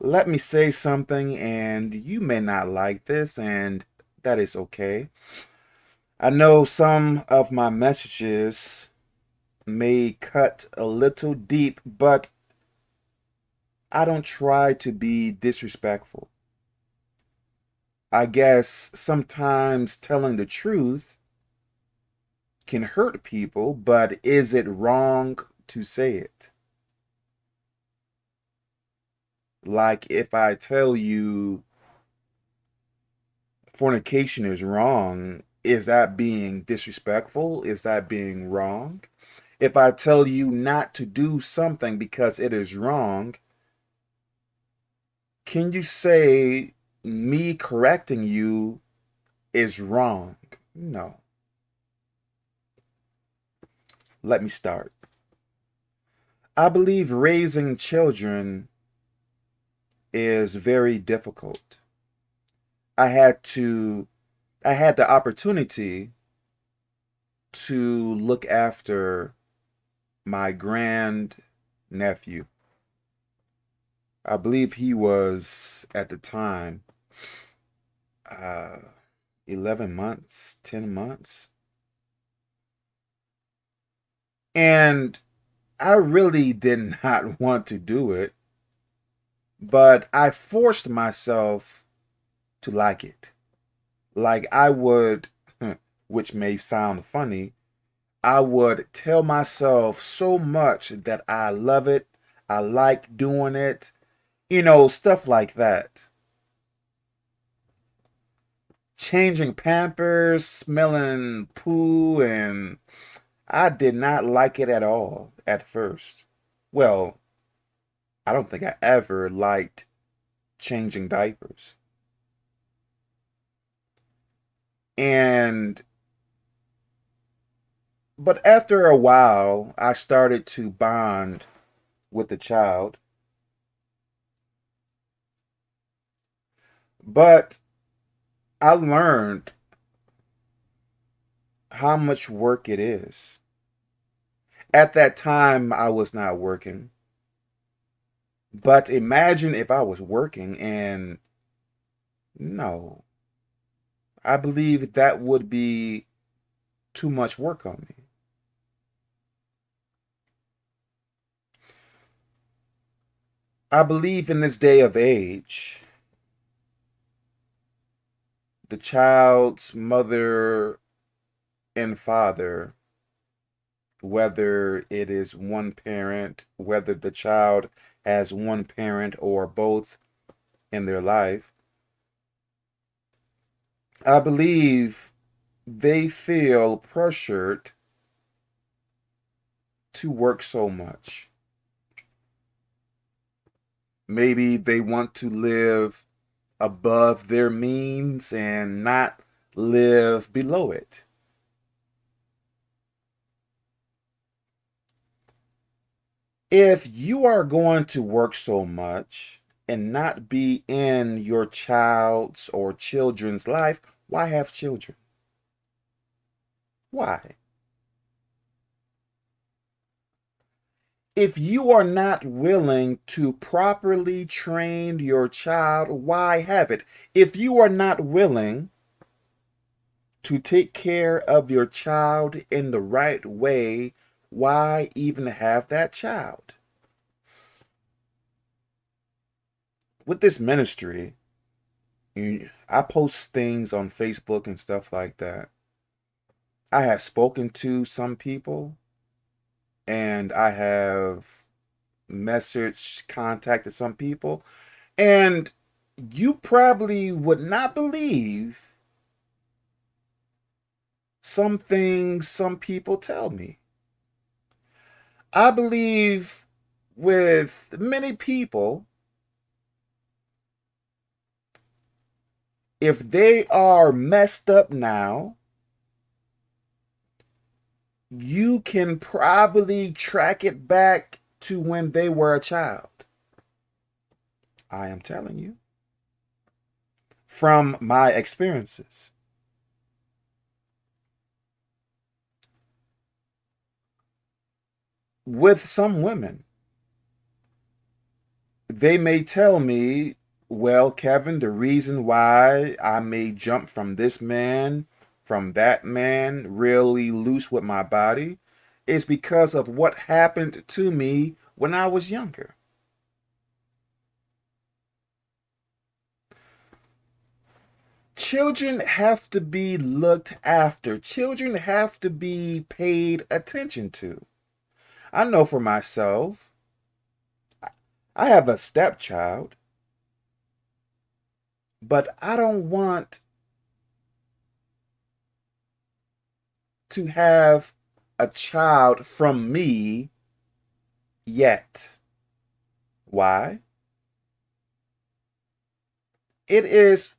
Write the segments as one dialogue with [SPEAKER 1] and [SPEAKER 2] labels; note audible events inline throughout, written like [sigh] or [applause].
[SPEAKER 1] let me say something and you may not like this and that is okay. I know some of my messages may cut a little deep, but I don't try to be disrespectful. I guess sometimes telling the truth can hurt people, but is it wrong to say it? Like if I tell you fornication is wrong, is that being disrespectful? Is that being wrong? If I tell you not to do something because it is wrong, can you say me correcting you is wrong? No. Let me start. I believe raising children is very difficult. I had to, I had the opportunity to look after my grand nephew. I believe he was at the time uh, 11 months, 10 months. And I really did [laughs] not want to do it. But I forced myself to like it. Like I would, hmm, which may sound funny, I would tell myself so much that I love it, I like doing it, you know, stuff like that. Changing pampers, smelling poo, and I did not like it at all at first. Well, I don't think I ever liked changing diapers. And but after a while, I started to bond with the child. But I learned how much work it is. At that time, I was not working. But imagine if I was working and no, I believe that would be too much work on me. I believe in this day of age, the child's mother and father, whether it is one parent, whether the child as one parent or both in their life, I believe they feel pressured to work so much. Maybe they want to live above their means and not live below it. If you are going to work so much and not be in your child's or children's life, why have children? Why? If you are not willing to properly train your child, why have it? If you are not willing to take care of your child in the right way, why even have that child? With this ministry, I post things on Facebook and stuff like that. I have spoken to some people and I have message contacted some people and you probably would not believe some things some people tell me. I believe with many people, if they are messed up now, you can probably track it back to when they were a child. I am telling you from my experiences. With some women. they may tell me, well, Kevin, the reason why I may jump from this man, from that man, really loose with my body, is because of what happened to me when I was younger. Children have to be looked after. Children have to be paid attention to. I know for myself, I have a stepchild, but I don't want to have a child from me yet. Why? It is,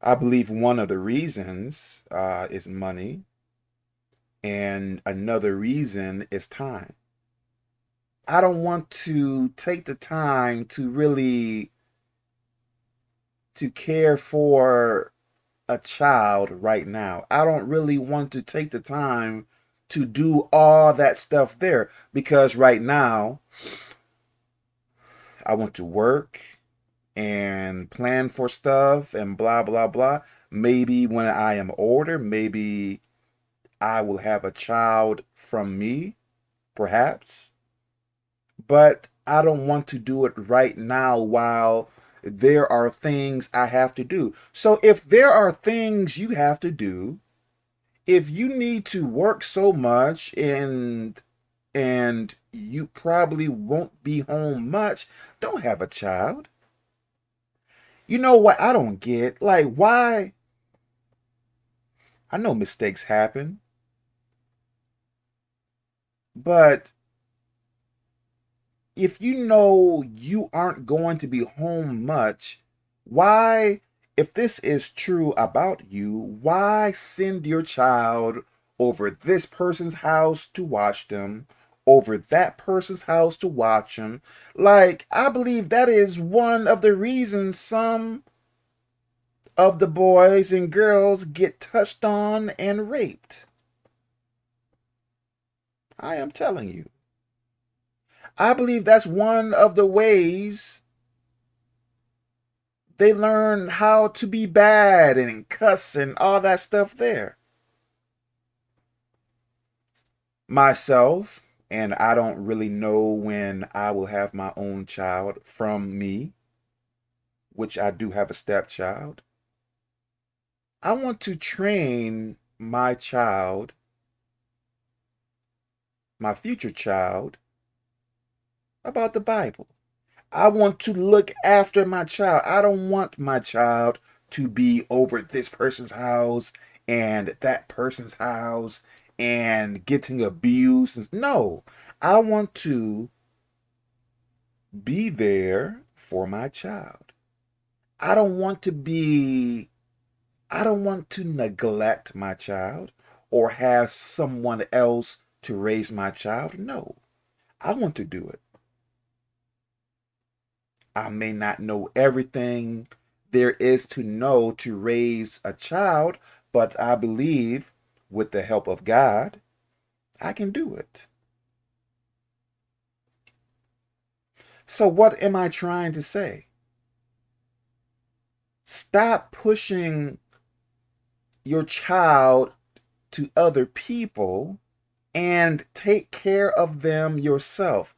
[SPEAKER 1] I believe, one of the reasons uh, is money, and another reason is time. I don't want to take the time to really to care for a child right now. I don't really want to take the time to do all that stuff there because right now I want to work and plan for stuff and blah blah blah. Maybe when I am older, maybe I will have a child from me, perhaps but I don't want to do it right now while there are things I have to do. So if there are things you have to do, if you need to work so much and and you probably won't be home much, don't have a child. You know what I don't get? Like why I know mistakes happen. But if you know you aren't going to be home much, why, if this is true about you, why send your child over this person's house to watch them, over that person's house to watch them? Like, I believe that is one of the reasons some of the boys and girls get touched on and raped. I am telling you. I believe that's one of the ways they learn how to be bad and cuss and all that stuff there. Myself, and I don't really know when I will have my own child from me, which I do have a stepchild. I want to train my child, my future child, about the Bible. I want to look after my child. I don't want my child to be over this person's house and that person's house and getting abused. No, I want to be there for my child. I don't want to be, I don't want to neglect my child or have someone else to raise my child. No, I want to do it. I may not know everything there is to know to raise a child, but I believe with the help of God, I can do it. So, what am I trying to say? Stop pushing your child to other people and take care of them yourself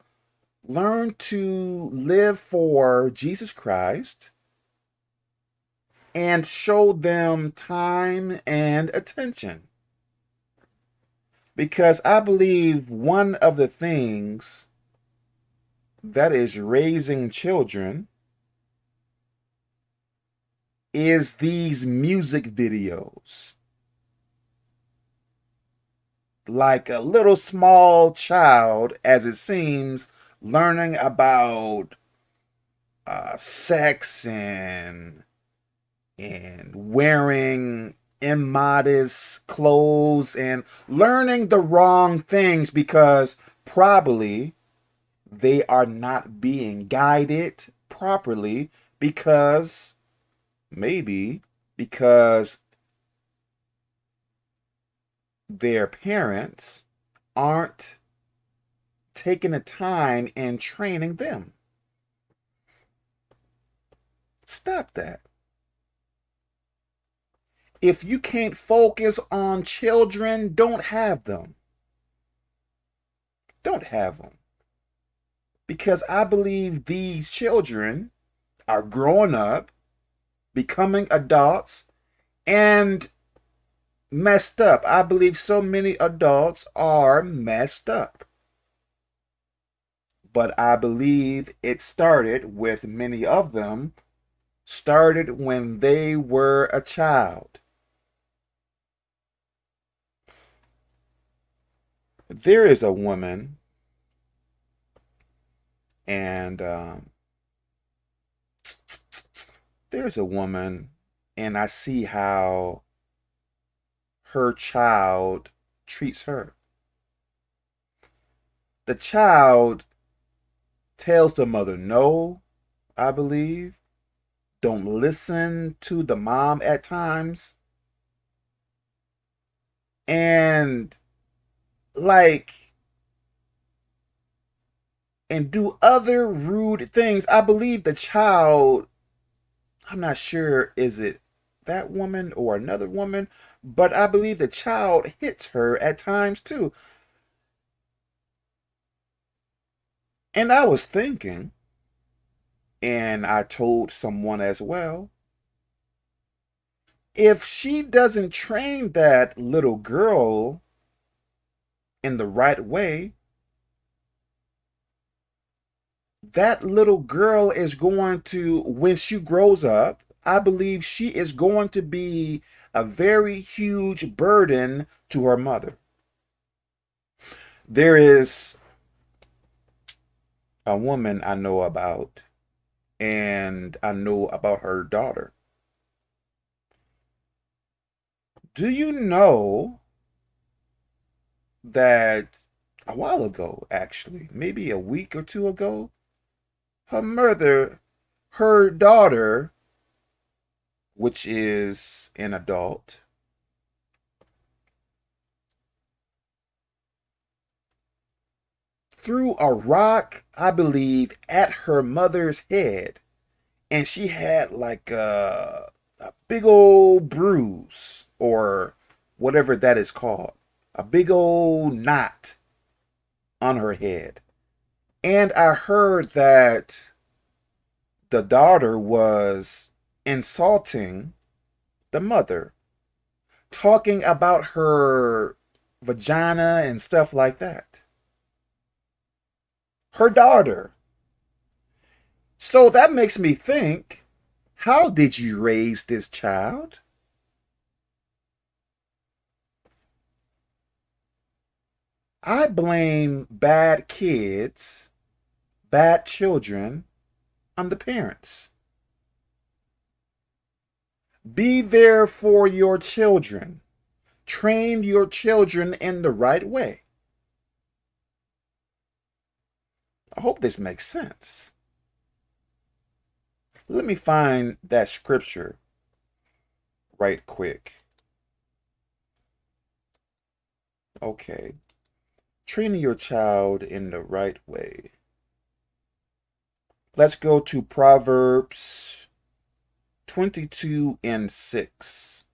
[SPEAKER 1] learn to live for Jesus Christ and show them time and attention. Because I believe one of the things that is raising children is these music videos. Like a little small child, as it seems, learning about uh, sex and and wearing immodest clothes and learning the wrong things because probably they are not being guided properly because maybe because their parents aren't taking the time and training them. Stop that. If you can't focus on children, don't have them. Don't have them. Because I believe these children are growing up, becoming adults, and messed up. I believe so many adults are messed up. But I believe it started with many of them started when they were a child. There is a woman, and um, there's a woman, and I see how her child treats her. The child tells the mother no, I believe. Don't listen to the mom at times. And like and do other rude things. I believe the child, I'm not sure, is it that woman or another woman, but I believe the child hits her at times too. And I was thinking, and I told someone as well, if she doesn't train that little girl in the right way, that little girl is going to, when she grows up, I believe she is going to be a very huge burden to her mother. There is a woman I know about, and I know about her daughter. Do you know that a while ago, actually, maybe a week or two ago, her mother, her daughter, which is an adult, threw a rock, I believe, at her mother's head. And she had like a, a big old bruise or whatever that is called. A big old knot on her head. And I heard that the daughter was insulting the mother, talking about her vagina and stuff like that her daughter. So that makes me think, how did you raise this child? I blame bad kids, bad children on the parents. Be there for your children. Train your children in the right way. I hope this makes sense. Let me find that scripture right quick. Okay. Training your child in the right way. Let's go to Proverbs 22 and 6,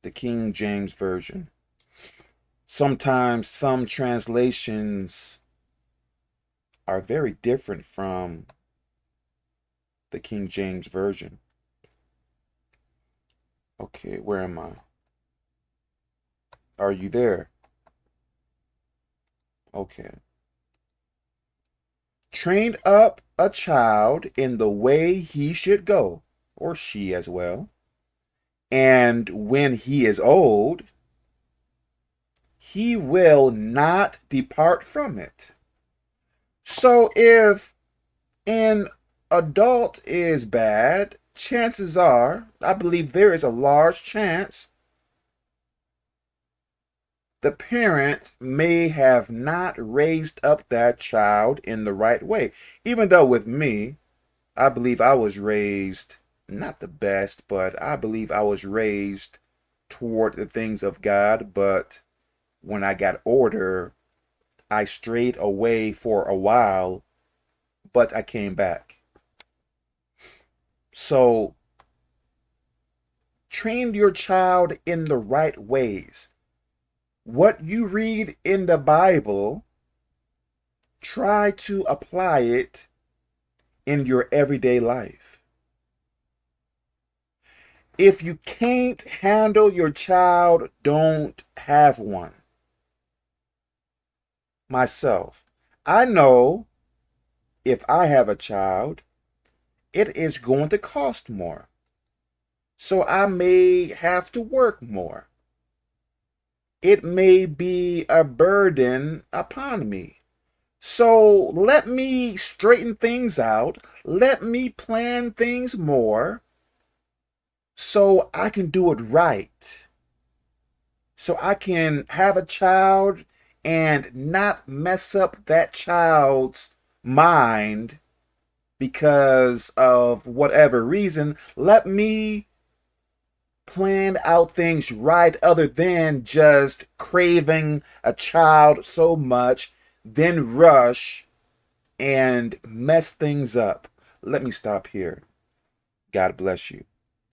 [SPEAKER 1] the King James Version. Sometimes some translations are very different from the King James Version. Okay, where am I? Are you there? Okay. Train up a child in the way he should go, or she as well. And when he is old, he will not depart from it. So if an adult is bad, chances are, I believe there is a large chance the parent may have not raised up that child in the right way. Even though with me, I believe I was raised not the best, but I believe I was raised toward the things of God. But when I got older, I strayed away for a while, but I came back. So train your child in the right ways. What you read in the Bible, try to apply it in your everyday life. If you can't handle your child, don't have one. Myself, I know if I have a child, it is going to cost more. So I may have to work more. It may be a burden upon me. So let me straighten things out. Let me plan things more so I can do it right. So I can have a child and not mess up that child's mind because of whatever reason. Let me plan out things right other than just craving a child so much, then rush and mess things up. Let me stop here. God bless you.